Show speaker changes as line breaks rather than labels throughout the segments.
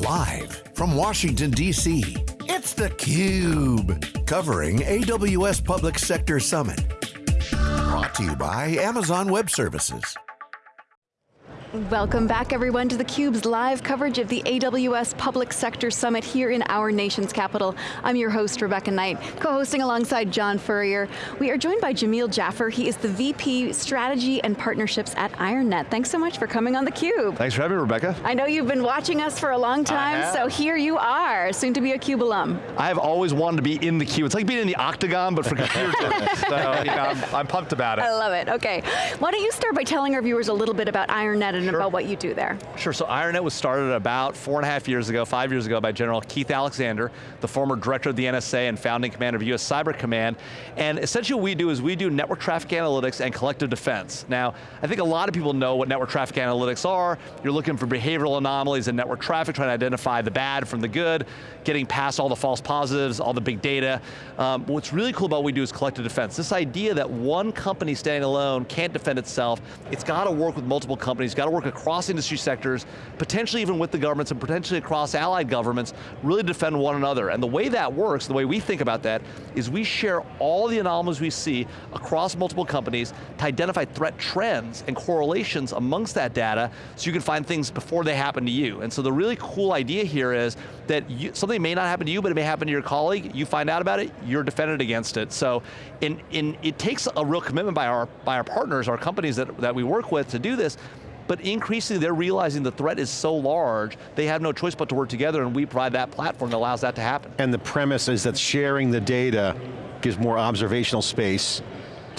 Live from Washington, D.C., it's theCUBE. Covering AWS Public Sector Summit. Brought to you by Amazon Web Services.
Welcome back everyone to theCUBE's live coverage of the AWS Public Sector Summit here in our nation's capital. I'm your host, Rebecca Knight, co-hosting alongside John Furrier. We are joined by Jamil Jaffer. He is the VP Strategy and Partnerships at IronNet. Thanks so much for coming on theCUBE.
Thanks for having me, Rebecca.
I know you've been watching us for a long time, so here you are, soon to be a CUBE alum.
I have always wanted to be in the cube. It's like being in the octagon, but for computer so you know, I'm, I'm pumped about it.
I love it, okay. Why don't you start by telling our viewers a little bit about IronNet and sure. about what you do there.
Sure, so IronNet was started about four and a half years ago, five years ago by General Keith Alexander, the former director of the NSA and founding commander of US Cyber Command. And essentially what we do is we do network traffic analytics and collective defense. Now, I think a lot of people know what network traffic analytics are. You're looking for behavioral anomalies in network traffic, trying to identify the bad from the good, getting past all the false positives, all the big data. Um, what's really cool about what we do is collective defense. This idea that one company standing alone can't defend itself, it's got to work with multiple companies, got to work across industry sectors, potentially even with the governments and potentially across allied governments, really defend one another. And the way that works, the way we think about that, is we share all the anomalies we see across multiple companies to identify threat trends and correlations amongst that data so you can find things before they happen to you. And so the really cool idea here is that you, something may not happen to you, but it may happen to your colleague, you find out about it, you're defended against it. So in, in, it takes a real commitment by our, by our partners, our companies that, that we work with to do this, but increasingly they're realizing the threat is so large, they have no choice but to work together and we provide that platform that allows that to happen.
And the premise is that sharing the data gives more observational space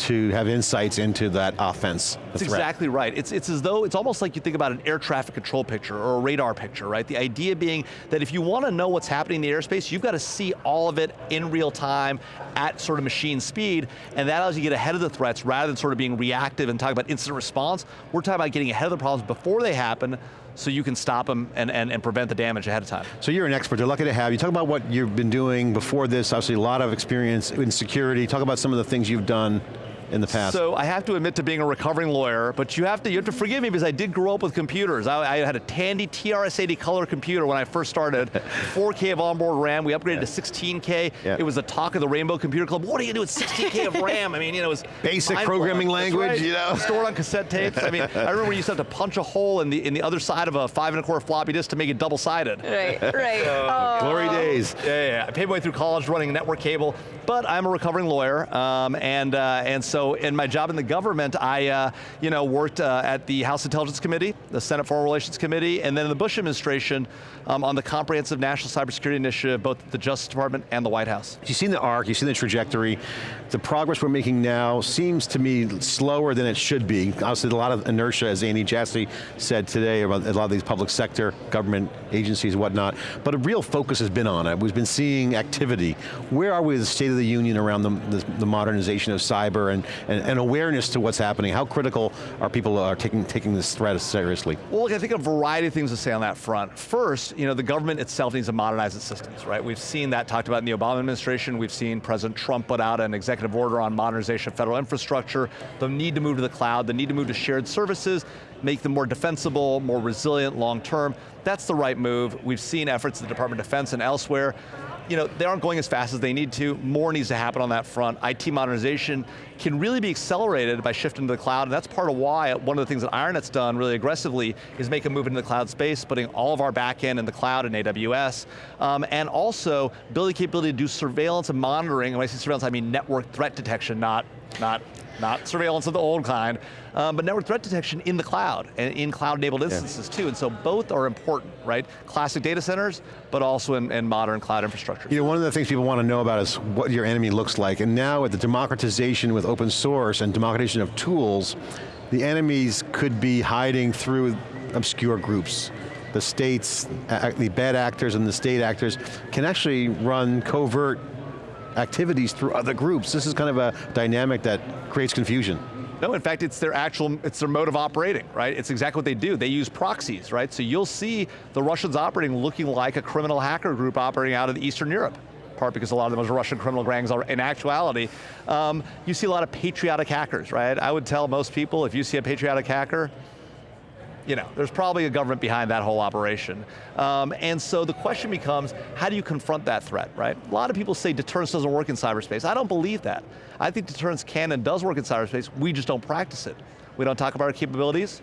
to have insights into that offense.
That's exactly right. It's, it's as though, it's almost like you think about an air traffic control picture or a radar picture, right? The idea being that if you want to know what's happening in the airspace, you've got to see all of it in real time at sort of machine speed, and that allows you to get ahead of the threats rather than sort of being reactive and talking about incident response. We're talking about getting ahead of the problems before they happen so you can stop them and, and, and prevent the damage ahead of time.
So you're an expert, they're lucky to have you. Talk about what you've been doing before this, obviously a lot of experience in security. Talk about some of the things you've done in the past?
So I have to admit to being a recovering lawyer, but you have to, you have to forgive me because I did grow up with computers. I, I had a Tandy TRS-80 color computer when I first started, 4K of onboard RAM, we upgraded yeah. to 16K. Yeah. It was the talk of the Rainbow Computer Club. What are you doing with 16K of RAM? I mean, you know, it was
Basic programming language,
right.
you know?
Stored on cassette tapes. I mean, I remember you used to have to punch a hole in the, in the other side of a five and a quarter floppy disk to make it double-sided.
Right, right.
oh. Glory days.
Yeah, yeah, I paid my way through college running network cable, but I'm a recovering lawyer, um, and, uh, and so in my job in the government, I uh, you know, worked uh, at the House Intelligence Committee, the Senate Foreign Relations Committee, and then in the Bush administration um, on the Comprehensive National Cybersecurity Initiative, both the Justice Department and the White House.
You've seen the arc, you've seen the trajectory. The progress we're making now seems to me slower than it should be. Obviously a lot of inertia, as Andy Jassy said today, about a lot of these public sector, government agencies, whatnot, but a real focus has been on it. We've been seeing activity. Where are we with the State of the Union around the, the, the modernization of cyber and, and, and awareness to what's happening? How critical are people are taking, taking this threat seriously?
Well, look, I think a variety of things to say on that front. First, you know, the government itself needs to modernize its systems, right? We've seen that talked about in the Obama administration. We've seen President Trump put out an executive order on modernization of federal infrastructure, the need to move to the cloud, the need to move to shared services, make them more defensible, more resilient long term. That's the right move. We've seen efforts at the Department of Defense and elsewhere you know, they aren't going as fast as they need to. More needs to happen on that front. IT modernization can really be accelerated by shifting to the cloud, and that's part of why one of the things that IronNet's done really aggressively is make a move into the cloud space, putting all of our backend in the cloud in AWS, um, and also building capability to do surveillance and monitoring, and when I say surveillance, I mean network threat detection, not, not not surveillance of the old kind, um, but network threat detection in the cloud, and in cloud-enabled instances yeah. too, and so both are important, right? Classic data centers, but also in, in modern cloud infrastructure.
You know, one of the things people want to know about is what your enemy looks like, and now with the democratization with open source and democratization of tools, the enemies could be hiding through obscure groups the states, the bad actors and the state actors can actually run covert activities through other groups. This is kind of a dynamic that creates confusion.
No, in fact, it's their actual, it's their mode of operating, right? It's exactly what they do. They use proxies, right? So you'll see the Russians operating looking like a criminal hacker group operating out of Eastern Europe part because a lot of them are Russian criminal gangs are in actuality. Um, you see a lot of patriotic hackers, right? I would tell most people, if you see a patriotic hacker, you know, there's probably a government behind that whole operation. Um, and so the question becomes, how do you confront that threat, right? A lot of people say deterrence doesn't work in cyberspace. I don't believe that. I think deterrence can and does work in cyberspace, we just don't practice it. We don't talk about our capabilities,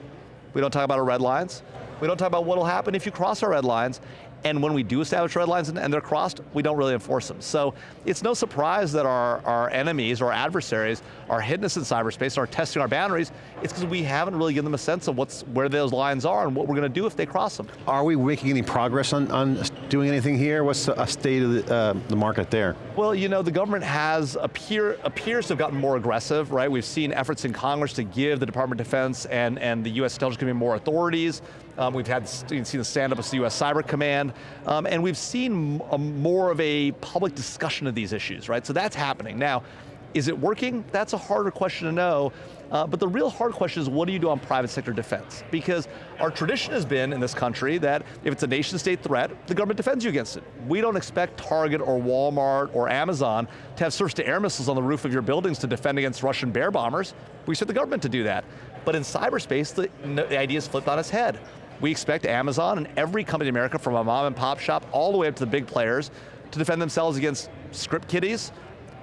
we don't talk about our red lines, we don't talk about what will happen if you cross our red lines, and when we do establish red lines and, they're crossed, we don't really enforce them. So it's no surprise that our, our enemies or adversaries are hitting us in cyberspace and are testing our boundaries. It's because we haven't really given them a sense of what's where those lines are and what we're going to do if they cross them.
Are we making any progress on, on doing anything here? What's the state of the, uh, the market there?
Well, you know, the government has appear, appears to have gotten more aggressive, right? We've seen efforts in Congress to give the Department of Defense and, and the U.S. intelligence community more authorities. Um, we've had seen the stand up of the U.S. Cyber Command, um, and we've seen a, more of a public discussion of these issues, right? So that's happening. Now, is it working? That's a harder question to know. Uh, but the real hard question is what do you do on private sector defense? Because our tradition has been in this country that if it's a nation state threat, the government defends you against it. We don't expect Target or Walmart or Amazon to have surface to air missiles on the roof of your buildings to defend against Russian bear bombers. We expect the government to do that. But in cyberspace, the, the idea is flipped on its head. We expect Amazon and every company in America from a mom and pop shop all the way up to the big players to defend themselves against script kiddies,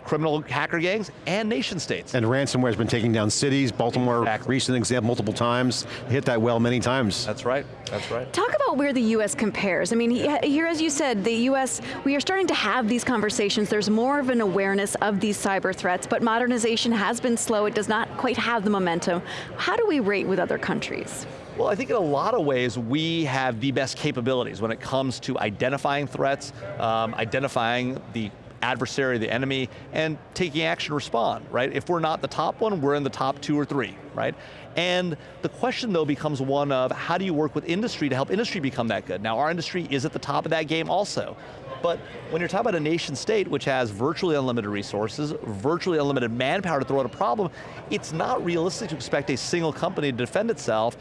criminal hacker gangs, and nation states.
And ransomware has been taking down cities, Baltimore, exactly. recent example multiple times, hit that well many times.
That's right, that's right.
Talk about where the US compares. I mean, here as you said, the US, we are starting to have these conversations, there's more of an awareness of these cyber threats, but modernization has been slow, it does not quite have the momentum. How do we rate with other countries?
Well, I think in a lot of ways, we have the best capabilities when it comes to identifying threats, um, identifying the adversary, the enemy, and taking action respond, right? If we're not the top one, we're in the top two or three, right? And the question though becomes one of how do you work with industry to help industry become that good? Now our industry is at the top of that game also. But when you're talking about a nation state which has virtually unlimited resources, virtually unlimited manpower to throw at a problem, it's not realistic to expect a single company to defend itself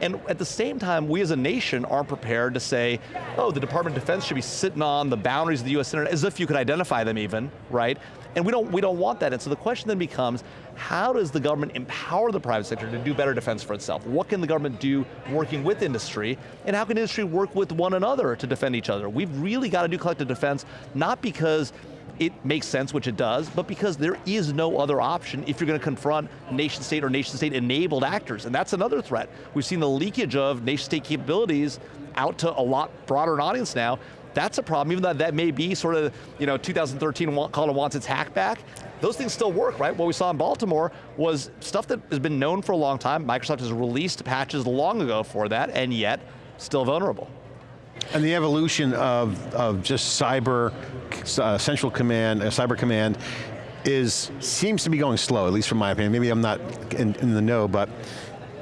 and at the same time, we as a nation aren't prepared to say, oh, the Department of Defense should be sitting on the boundaries of the US Internet, as if you could identify them even, right? And we don't, we don't want that. And so the question then becomes, how does the government empower the private sector to do better defense for itself? What can the government do working with industry? And how can industry work with one another to defend each other? We've really got to do collective defense, not because it makes sense, which it does, but because there is no other option if you're going to confront nation state or nation state enabled actors, and that's another threat. We've seen the leakage of nation state capabilities out to a lot broader audience now. That's a problem, even though that may be sort of, you know, 2013 call it wants its hack back. Those things still work, right? What we saw in Baltimore was stuff that has been known for a long time. Microsoft has released patches long ago for that, and yet, still vulnerable.
And the evolution of, of just cyber, uh, central command, uh, cyber command, is, seems to be going slow, at least from my opinion. Maybe I'm not in, in the know, but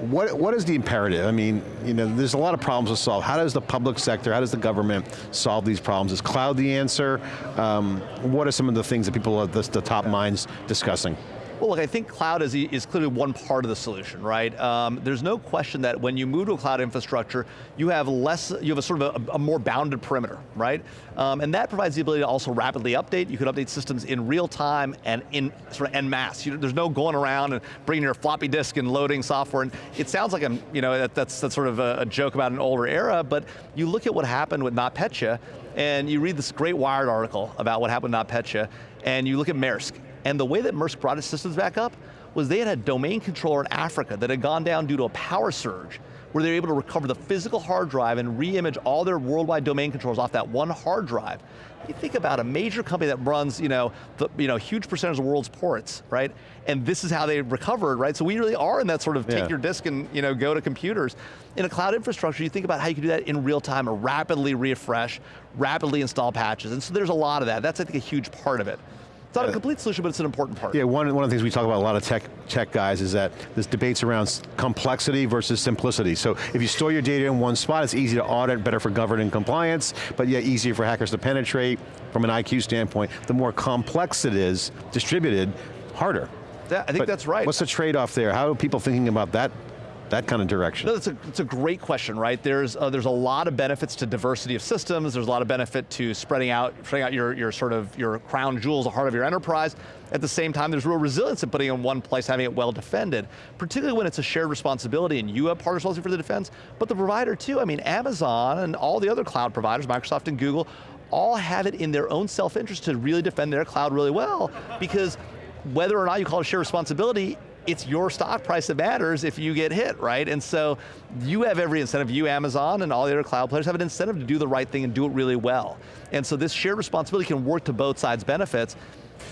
what, what is the imperative? I mean, you know, there's a lot of problems to solve. How does the public sector, how does the government solve these problems? Is cloud the answer? Um, what are some of the things that people are the, the top minds discussing?
Well, look, I think cloud is, is clearly one part of the solution, right? Um, there's no question that when you move to a cloud infrastructure, you have less, you have a sort of a, a more bounded perimeter, right? Um, and that provides the ability to also rapidly update. You can update systems in real time and in sort of en masse. You, there's no going around and bringing your floppy disk and loading software. And it sounds like I'm, you know, that, that's, that's sort of a, a joke about an older era, but you look at what happened with NotPetya, and you read this great Wired article about what happened with NotPetya, and you look at Maersk, and the way that Maersk brought its systems back up was they had a domain controller in Africa that had gone down due to a power surge where they were able to recover the physical hard drive and re-image all their worldwide domain controllers off that one hard drive. You think about a major company that runs, you know, the, you know, huge percentage of the world's ports, right? And this is how they recovered, right? So we really are in that sort of yeah. take your disk and you know, go to computers. In a cloud infrastructure, you think about how you can do that in real time, or rapidly refresh, rapidly install patches. And so there's a lot of that. That's I think a huge part of it. It's not a complete solution, but it's an important part.
Yeah, one, one of the things we talk about a lot of tech, tech guys is that this debates around complexity versus simplicity. So if you store your data in one spot, it's easy to audit, better for governance and compliance, but yet easier for hackers to penetrate from an IQ standpoint. The more complex it is, distributed, harder.
Yeah, I think
but
that's right.
What's the trade-off there? How are people thinking about that that kind of direction?
No, a, it's a great question, right? There's, uh, there's a lot of benefits to diversity of systems, there's a lot of benefit to spreading out, spreading out your, your sort of, your crown jewels, the heart of your enterprise. At the same time, there's real resilience in putting it in one place, having it well defended, particularly when it's a shared responsibility and you have part responsibility for the defense, but the provider too. I mean, Amazon and all the other cloud providers, Microsoft and Google, all have it in their own self-interest to really defend their cloud really well, because whether or not you call it shared responsibility, it's your stock price that matters if you get hit, right? And so you have every incentive, you Amazon and all the other cloud players have an incentive to do the right thing and do it really well. And so this shared responsibility can work to both sides' benefits.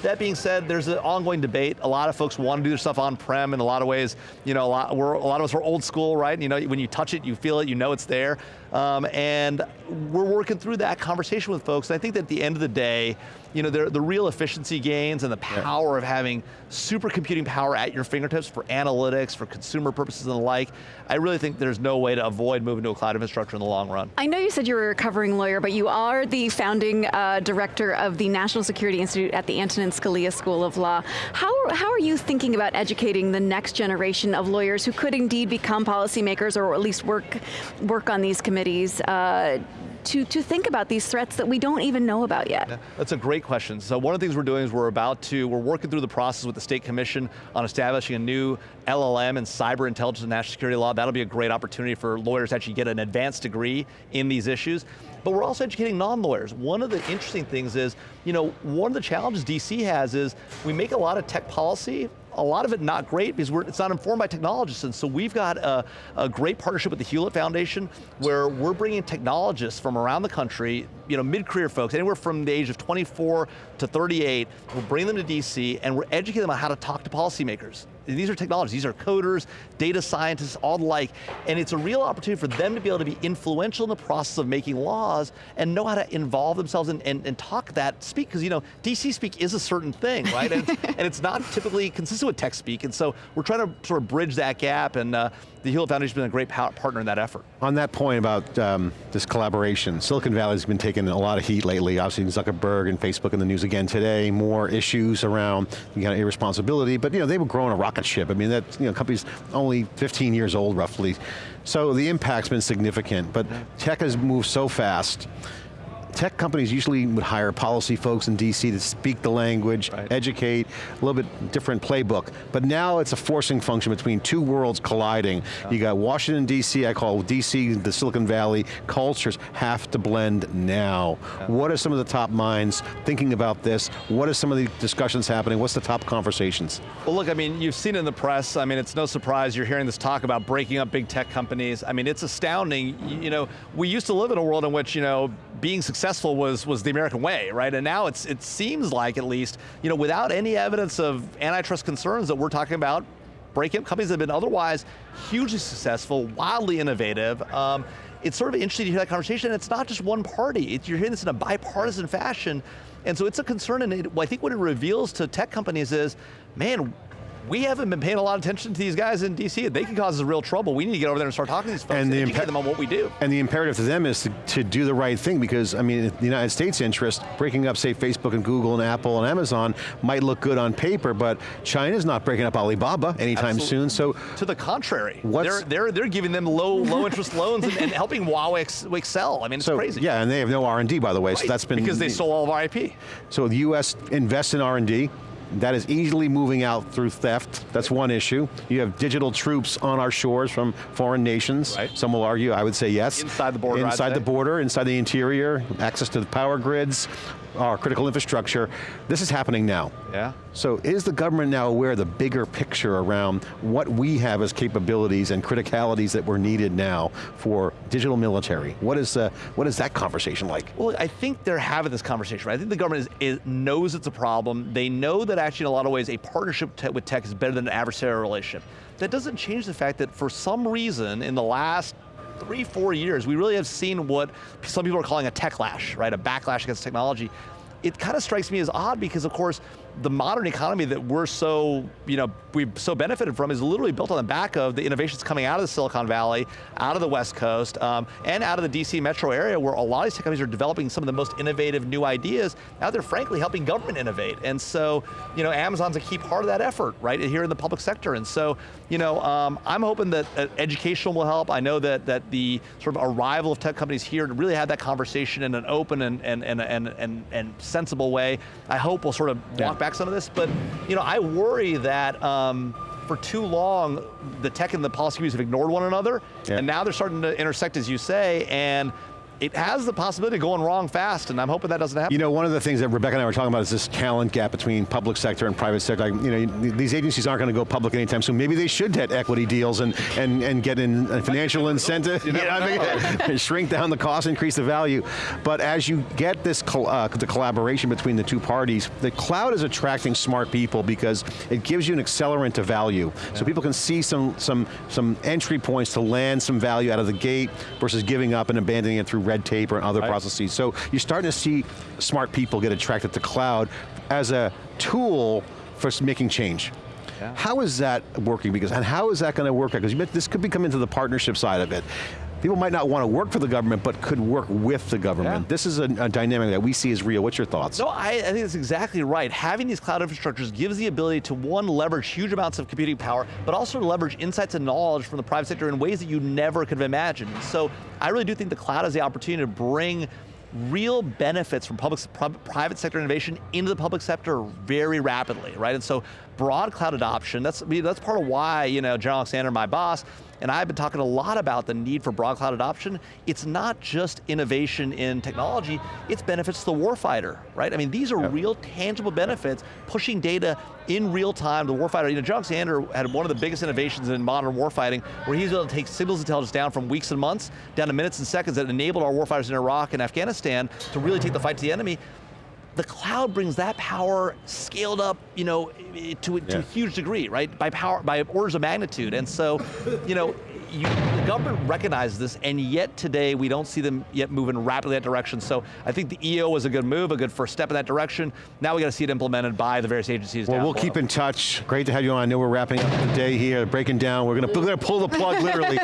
That being said, there's an ongoing debate. A lot of folks want to do their stuff on-prem in a lot of ways. You know, a lot, we're, a lot of us are old school, right? You know, when you touch it, you feel it, you know it's there. Um, and we're working through that conversation with folks. And I think that at the end of the day, you know, the real efficiency gains and the power yeah. of having supercomputing power at your fingertips for analytics, for consumer purposes and the like, I really think there's no way to avoid moving to a cloud infrastructure in the long run.
I know you said you were a recovering lawyer, but you are the founding uh, director of the National Security Institute at the Antonin Scalia School of Law. How, how are you thinking about educating the next generation of lawyers who could indeed become policymakers or at least work, work on these committees uh, to, to think about these threats that we don't even know about yet?
That's a great question. So one of the things we're doing is we're about to, we're working through the process with the State Commission on establishing a new LLM and cyber intelligence and national security law. That'll be a great opportunity for lawyers to actually get an advanced degree in these issues. But we're also educating non-lawyers. One of the interesting things is, you know, one of the challenges DC has is we make a lot of tech policy a lot of it not great because it's not informed by technologists. And so we've got a, a, great partnership with the Hewlett Foundation where we're bringing technologists from around the country, you know, mid-career folks, anywhere from the age of 24 to 38, we'll bring them to DC and we're educating them on how to talk to policymakers these are technologies, these are coders, data scientists, all the like, and it's a real opportunity for them to be able to be influential in the process of making laws and know how to involve themselves and, and, and talk that speak, because you know, DC speak is a certain thing, right? and, it's, and, it's, not typically consistent with tech speak, and so we're trying to sort of bridge that gap, and uh, the Hewlett Foundation has been a great partner in that effort.
On that point about um, this collaboration, Silicon Valley's been taking a lot of heat lately, obviously Zuckerberg and Facebook in the news again today, more issues around you know, irresponsibility, but you know, they were growing a rocket ship. I mean, that you know, company's only 15 years old roughly. So the impact's been significant, but tech has moved so fast tech companies usually would hire policy folks in DC to speak the language, right. educate, a little bit different playbook. But now it's a forcing function between two worlds colliding. Yeah. You got Washington DC, I call DC the Silicon Valley, cultures have to blend now. Yeah. What are some of the top minds thinking about this? What are some of the discussions happening? What's the top conversations?
Well look, I mean, you've seen in the press, I mean, it's no surprise you're hearing this talk about breaking up big tech companies. I mean, it's astounding. You know, we used to live in a world in which, you know, being successful was, was the American way, right? And now it's, it seems like, at least, you know, without any evidence of antitrust concerns that we're talking about, break-up companies have been otherwise hugely successful, wildly innovative. Um, it's sort of interesting to hear that conversation, and it's not just one party. It, you're hearing this in a bipartisan fashion, and so it's a concern, and it, I think what it reveals to tech companies is, man, we haven't been paying a lot of attention to these guys in DC. They can cause us real trouble. We need to get over there and start talking to these folks and, and educate them on what we do.
And the imperative to them is to, to do the right thing because, I mean, the United States interest, breaking up, say, Facebook and Google and Apple and Amazon might look good on paper, but China's not breaking up Alibaba anytime Absolutely. soon, so.
To the contrary. They're, they're, they're giving them low, low interest loans and, and, helping Huawei excel. I mean, it's
so,
crazy.
Yeah, and they have no R&D, by the way, right. so that's been.
Because they stole all of our IP.
So the US invests in R&D, that is easily moving out through theft. That's one issue. You have digital troops on our shores from foreign nations. Right. Some will argue, I would say yes.
Inside the border,
Inside the border, inside the interior, access to the power grids, our critical infrastructure. This is happening now.
Yeah.
So is the government now aware of the bigger picture around what we have as capabilities and criticalities that were needed now for digital military? What is, uh, what is that conversation like?
Well, I think they're having this conversation, right? I think the government is, is, knows it's a problem. They know that actually in a lot of ways a partnership te with tech is better than an adversarial relationship. That doesn't change the fact that for some reason in the last three, four years, we really have seen what some people are calling a techlash, right? A backlash against technology. It kind of strikes me as odd because of course, the modern economy that we're so, you know, we've so benefited from is literally built on the back of the innovations coming out of the Silicon Valley, out of the West Coast, um, and out of the DC metro area where a lot of these tech companies are developing some of the most innovative new ideas. Now they're frankly helping government innovate. And so, you know, Amazon's a key part of that effort, right, here in the public sector. And so, you know, um, I'm hoping that uh, education will help. I know that, that the sort of arrival of tech companies here to really have that conversation in an open and, and, and, and, and, and sensible way. I hope we'll sort of walk yeah. Back some of this, but you know, I worry that um, for too long, the tech and the policy views have ignored one another, yeah. and now they're starting to intersect, as you say, and it has the possibility of going wrong fast, and I'm hoping that doesn't happen.
You know, one of the things that Rebecca and I were talking about is this talent gap between public sector and private sector. Like, you know, these agencies aren't going to go public anytime soon. Maybe they should get equity deals and and and get in a financial incentive. You know, I mean, shrink down the cost, increase the value. But as you get this uh, the collaboration between the two parties, the cloud is attracting smart people because it gives you an accelerant to value. Yeah. So people can see some some some entry points to land some value out of the gate versus giving up and abandoning it through red tape or other right. processes. So you're starting to see smart people get attracted to cloud as a tool for making change. Yeah. How is that working? Because and how is that going to work? Because this could be coming to the partnership side of it people might not want to work for the government, but could work with the government. Yeah. This is a, a, dynamic that we see as real. What's your thoughts?
No, I, I, think that's exactly right. Having these cloud infrastructures gives the ability to one, leverage huge amounts of computing power, but also leverage insights and knowledge from the private sector in ways that you never could have imagined. So I really do think the cloud has the opportunity to bring real benefits from public, private sector innovation into the public sector very rapidly, right? And so broad cloud adoption, that's, I mean, that's part of why, you know, General Alexander, my boss, and I've been talking a lot about the need for broad cloud adoption. It's not just innovation in technology, it's benefits to the warfighter, right? I mean, these are yep. real tangible benefits, pushing data in real time, the warfighter. You know, John Alexander had one of the biggest innovations in modern warfighting, where he's able to take signals intelligence down from weeks and months, down to minutes and seconds that enabled our warfighters in Iraq and Afghanistan to really take the fight to the enemy the cloud brings that power scaled up, you know, to, to a huge degree, right? By power, by orders of magnitude. And so, you know, you, the government recognizes this, and yet today we don't see them yet moving rapidly in that direction. So I think the EO was a good move, a good first step in that direction. Now we got to see it implemented by the various agencies.
Well, we'll below. keep in touch. Great to have you on. I know we're wrapping up the day here, breaking down. We're going to, we're going to pull the plug literally.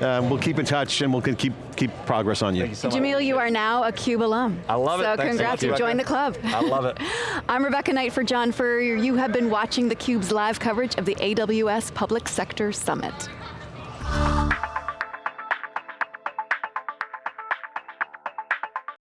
um, we'll keep in touch, and we'll keep keep progress on you.
you so Jamil, you are now a CUBE alum.
I love
it.
So
Thanks congrats, so you joined the club.
I love it.
I'm Rebecca Knight for John Furrier. You have been watching theCUBE's live coverage of the AWS Public Sector Summit.